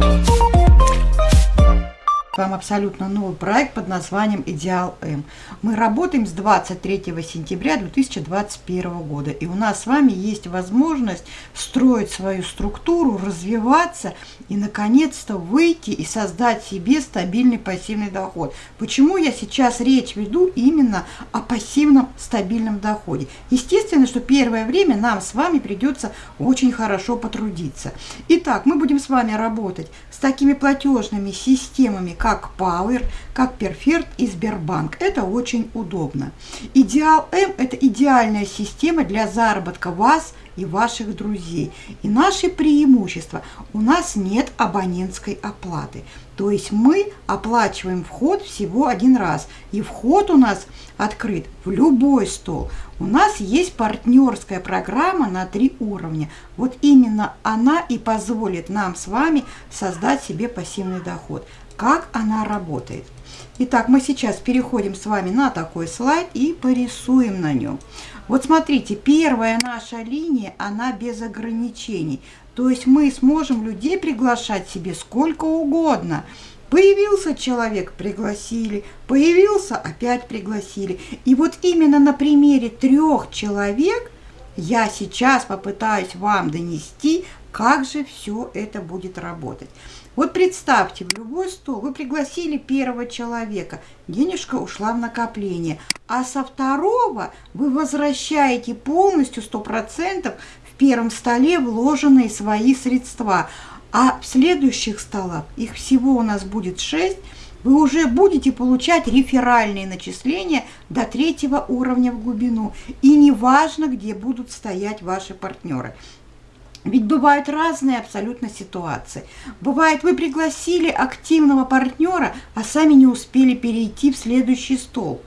Oh, вам абсолютно новый проект под названием «Идеал М». Мы работаем с 23 сентября 2021 года, и у нас с вами есть возможность строить свою структуру, развиваться и, наконец-то, выйти и создать себе стабильный пассивный доход. Почему я сейчас речь веду именно о пассивном стабильном доходе? Естественно, что первое время нам с вами придется очень хорошо потрудиться. Итак, мы будем с вами работать с такими платежными системами, как как Power, как Perfect и Сбербанк. Это очень удобно. Идеал М – это идеальная система для заработка вас и ваших друзей. И наши преимущества – у нас нет абонентской оплаты. То есть мы оплачиваем вход всего один раз. И вход у нас открыт в любой стол. У нас есть партнерская программа на три уровня. Вот именно она и позволит нам с вами создать себе пассивный доход как она работает. Итак, мы сейчас переходим с вами на такой слайд и порисуем на нем. Вот смотрите, первая наша линия, она без ограничений. То есть мы сможем людей приглашать себе сколько угодно. Появился человек, пригласили, появился, опять пригласили. И вот именно на примере трех человек я сейчас попытаюсь вам донести, как же все это будет работать. Вот представьте, в любой стол вы пригласили первого человека, денежка ушла в накопление, а со второго вы возвращаете полностью 100% в первом столе вложенные свои средства. А в следующих столах, их всего у нас будет 6, вы уже будете получать реферальные начисления до третьего уровня в глубину. И неважно, где будут стоять ваши партнеры. Ведь бывают разные абсолютно ситуации. Бывает, вы пригласили активного партнера, а сами не успели перейти в следующий стол.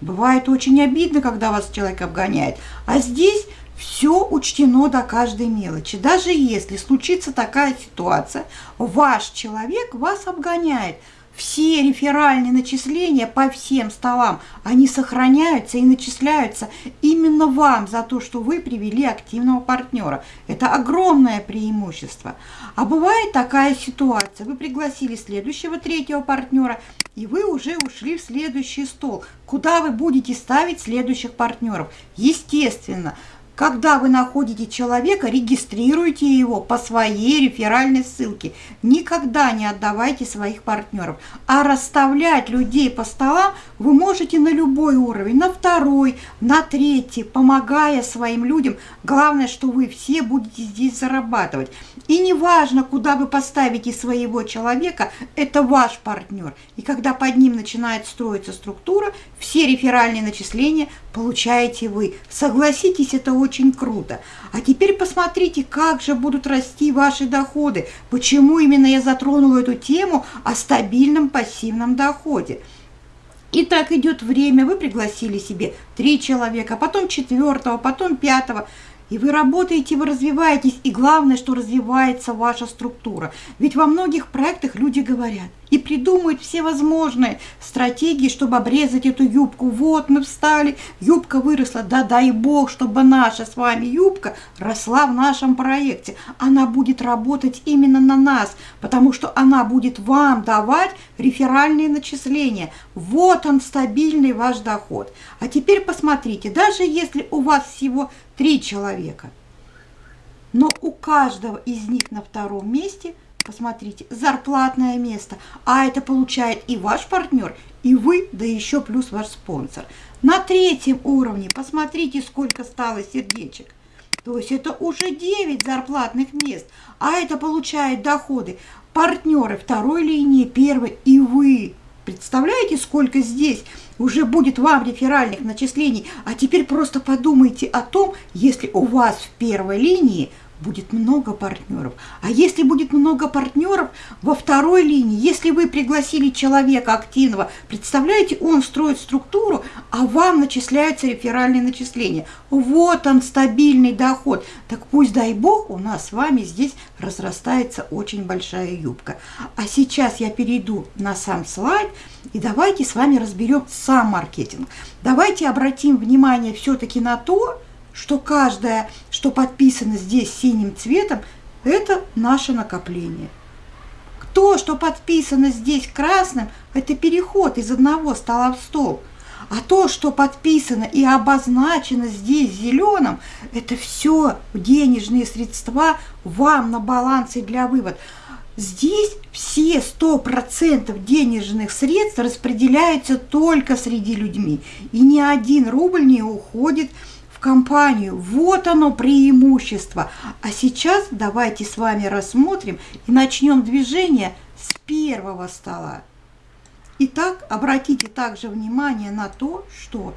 Бывает очень обидно, когда вас человек обгоняет. А здесь все учтено до каждой мелочи. Даже если случится такая ситуация, ваш человек вас обгоняет – все реферальные начисления по всем столам, они сохраняются и начисляются именно вам за то, что вы привели активного партнера. Это огромное преимущество. А бывает такая ситуация, вы пригласили следующего третьего партнера, и вы уже ушли в следующий стол, куда вы будете ставить следующих партнеров. Естественно, когда вы находите человека, регистрируйте его по своей реферальной ссылке. Никогда не отдавайте своих партнеров. А расставлять людей по столам вы можете на любой уровень, на второй, на третий, помогая своим людям. Главное, что вы все будете здесь зарабатывать. И неважно, куда вы поставите своего человека, это ваш партнер. И когда под ним начинает строиться структура, все реферальные начисления получаете вы. Согласитесь, это очень круто. А теперь посмотрите, как же будут расти ваши доходы. Почему именно я затронула эту тему о стабильном пассивном доходе. И так идет время, вы пригласили себе три человека, потом четвертого, потом пятого. И вы работаете, вы развиваетесь, и главное, что развивается ваша структура. Ведь во многих проектах люди говорят и придумают все возможные стратегии, чтобы обрезать эту юбку. Вот мы встали, юбка выросла, да дай бог, чтобы наша с вами юбка росла в нашем проекте. Она будет работать именно на нас, потому что она будет вам давать реферальные начисления. Вот он, стабильный ваш доход. А теперь посмотрите, даже если у вас всего три человека. Но у каждого из них на втором месте, посмотрите, зарплатное место. А это получает и ваш партнер, и вы, да еще плюс ваш спонсор. На третьем уровне посмотрите, сколько стало сердечек. То есть это уже 9 зарплатных мест, а это получает доходы партнеры второй линии, первой и вы. Представляете, сколько здесь уже будет вам реферальных начислений? А теперь просто подумайте о том, если у вас в первой линии будет много партнеров. А если будет много партнеров во второй линии, если вы пригласили человека активного, представляете, он строит структуру, а вам начисляются реферальные начисления. Вот он, стабильный доход. Так пусть, дай бог, у нас с вами здесь разрастается очень большая юбка. А сейчас я перейду на сам слайд, и давайте с вами разберем сам маркетинг. Давайте обратим внимание все-таки на то, что каждое, что подписано здесь синим цветом, это наше накопление. То, что подписано здесь красным, это переход из одного стола в стол. А то, что подписано и обозначено здесь зеленым, это все денежные средства вам на балансе для вывода. Здесь все 100% денежных средств распределяются только среди людьми. И ни один рубль не уходит в компанию. Вот оно преимущество. А сейчас давайте с вами рассмотрим и начнем движение с первого стола. Итак, обратите также внимание на то, что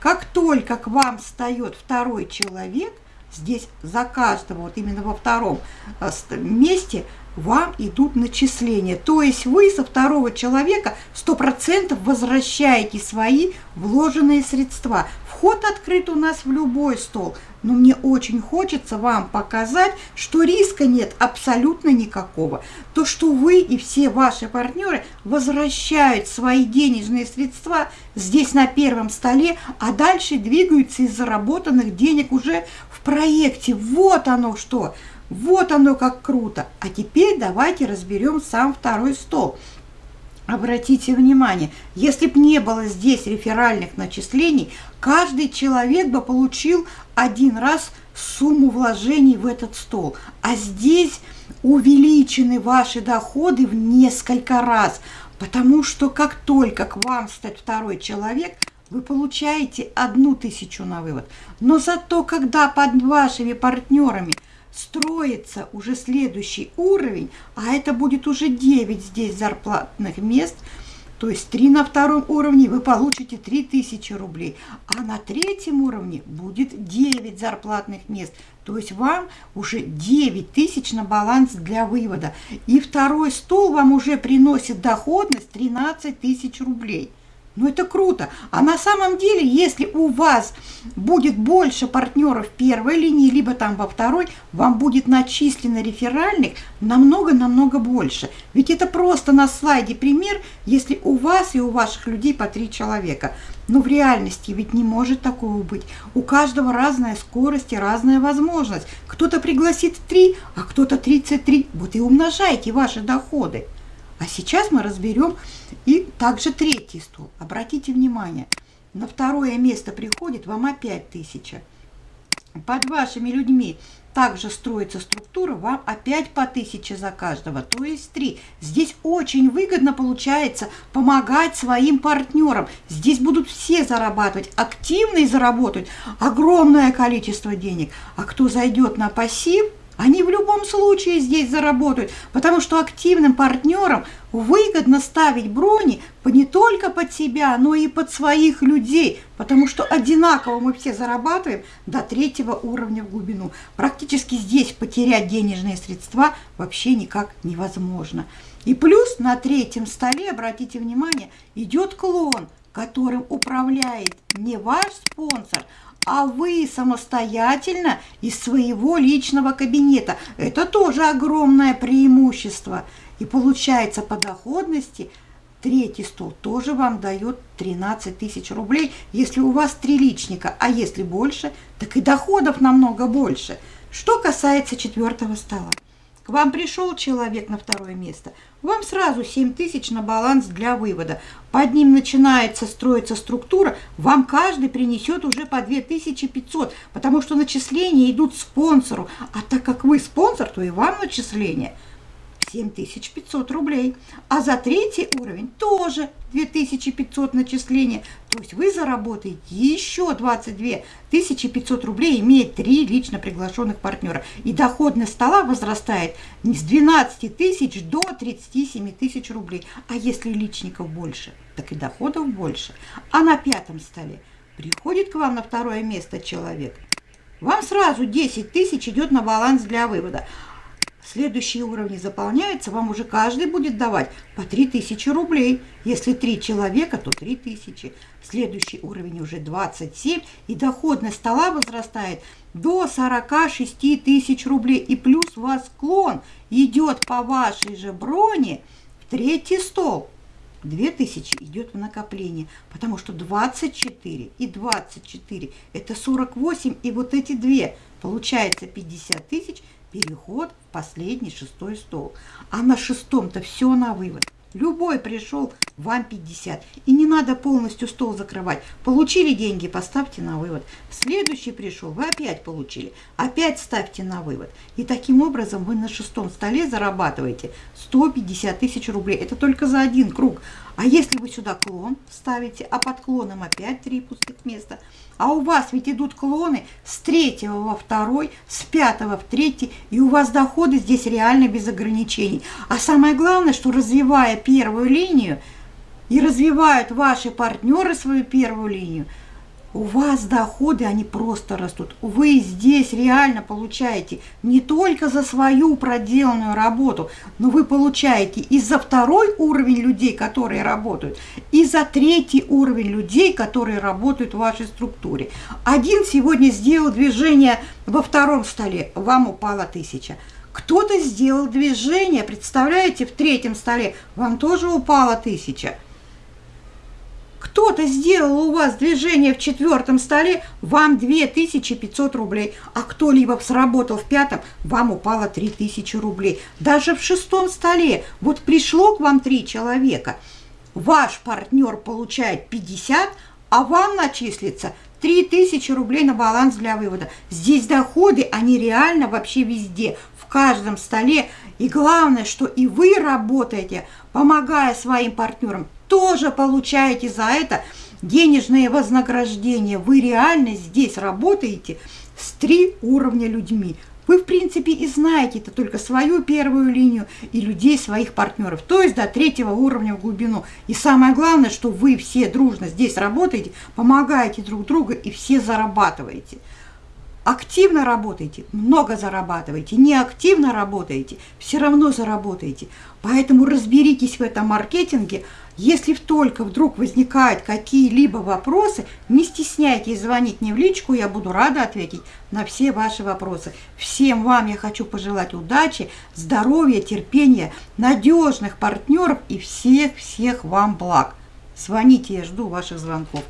как только к вам встает второй человек, здесь за каждого, вот именно во втором э, месте, вам идут начисления. То есть вы со второго человека 100% возвращаете свои вложенные средства. Вход открыт у нас в любой стол, но мне очень хочется вам показать, что риска нет абсолютно никакого. То, что вы и все ваши партнеры возвращают свои денежные средства здесь на первом столе, а дальше двигаются из заработанных денег уже в проекте. Вот оно что! Вот оно как круто! А теперь давайте разберем сам второй стол. Обратите внимание, если бы не было здесь реферальных начислений, каждый человек бы получил один раз сумму вложений в этот стол. А здесь увеличены ваши доходы в несколько раз, потому что как только к вам стать второй человек, вы получаете одну тысячу на вывод. Но зато, когда под вашими партнерами – строится уже следующий уровень, а это будет уже 9 здесь зарплатных мест, то есть 3 на втором уровне вы получите 3000 рублей, а на третьем уровне будет 9 зарплатных мест, то есть вам уже 9 тысяч на баланс для вывода. И второй стол вам уже приносит доходность 13 тысяч рублей. Ну это круто. А на самом деле, если у вас будет больше партнеров первой линии, либо там во второй, вам будет начислено реферальных намного-намного больше. Ведь это просто на слайде пример, если у вас и у ваших людей по три человека. Но в реальности ведь не может такого быть. У каждого разная скорость и разная возможность. Кто-то пригласит три, а кто-то 33. Вот и умножайте ваши доходы. А сейчас мы разберем и также третий стол. Обратите внимание, на второе место приходит вам опять тысяча. Под вашими людьми также строится структура, вам опять по тысяче за каждого, то есть три. Здесь очень выгодно получается помогать своим партнерам. Здесь будут все зарабатывать, активно и заработать огромное количество денег. А кто зайдет на пассив – они в любом случае здесь заработают, потому что активным партнерам выгодно ставить брони не только под себя, но и под своих людей, потому что одинаково мы все зарабатываем до третьего уровня в глубину. Практически здесь потерять денежные средства вообще никак невозможно. И плюс на третьем столе, обратите внимание, идет клон, которым управляет не ваш спонсор, а вы самостоятельно из своего личного кабинета. Это тоже огромное преимущество. И получается по доходности третий стол тоже вам дает 13 тысяч рублей, если у вас три личника, а если больше, так и доходов намного больше. Что касается четвертого стола вам пришел человек на второе место, вам сразу 7 тысяч на баланс для вывода. Под ним начинается строиться структура, вам каждый принесет уже по 2500, потому что начисления идут спонсору. А так как вы спонсор, то и вам начисления – 7500 рублей. А за третий уровень тоже 2500 начисления. То есть вы заработаете еще 22 500 рублей, имея три лично приглашенных партнера. И доходность стола возрастает с 12 тысяч до 37 тысяч рублей. А если личников больше, так и доходов больше. А на пятом столе приходит к вам на второе место человек, вам сразу 10 тысяч идет на баланс для вывода. Следующие уровни заполняются, вам уже каждый будет давать по 3000 рублей. Если три человека, то 3000. Следующий уровень уже 27, и доходность стола возрастает до 46 тысяч рублей. И плюс у вас склон идет по вашей же броне в третий стол. 2000 идет в накопление, потому что 24 и 24 это 48, и вот эти две, получается 50 тысяч – переход в последний шестой стол. А на шестом-то все на вывод. Любой пришел, вам 50. И не надо полностью стол закрывать. Получили деньги, поставьте на вывод. Следующий пришел, вы опять получили. Опять ставьте на вывод. И таким образом вы на шестом столе зарабатываете 150 тысяч рублей. Это только за один круг. А если вы сюда клон ставите, а под клоном опять три пустых места, а у вас ведь идут клоны с третьего во второй, с пятого в третий, и у вас доходы здесь реально без ограничений. А самое главное, что развивая первую линию, и развивают ваши партнеры свою первую линию – у вас доходы, они просто растут. Вы здесь реально получаете не только за свою проделанную работу, но вы получаете и за второй уровень людей, которые работают, и за третий уровень людей, которые работают в вашей структуре. Один сегодня сделал движение во втором столе, вам упала тысяча. Кто-то сделал движение, представляете, в третьем столе, вам тоже упала тысяча. Кто-то сделал у вас движение в четвертом столе, вам 2500 рублей, а кто-либо сработал в пятом, вам упало 3000 рублей. Даже в шестом столе, вот пришло к вам три человека, ваш партнер получает 50, а вам начислится 3000 рублей на баланс для вывода. Здесь доходы, они реально вообще везде, в каждом столе. И главное, что и вы работаете, помогая своим партнерам, тоже получаете за это денежные вознаграждения. Вы реально здесь работаете с три уровня людьми. Вы, в принципе, и знаете это только свою первую линию и людей, своих партнеров, то есть до третьего уровня в глубину. И самое главное, что вы все дружно здесь работаете, помогаете друг другу и все зарабатываете. Активно работаете, много зарабатываете, не активно работаете, все равно заработаете. Поэтому разберитесь в этом маркетинге, если только вдруг возникают какие-либо вопросы, не стесняйтесь звонить мне в личку, я буду рада ответить на все ваши вопросы. Всем вам я хочу пожелать удачи, здоровья, терпения, надежных партнеров и всех-всех вам благ. Звоните, я жду ваших звонков.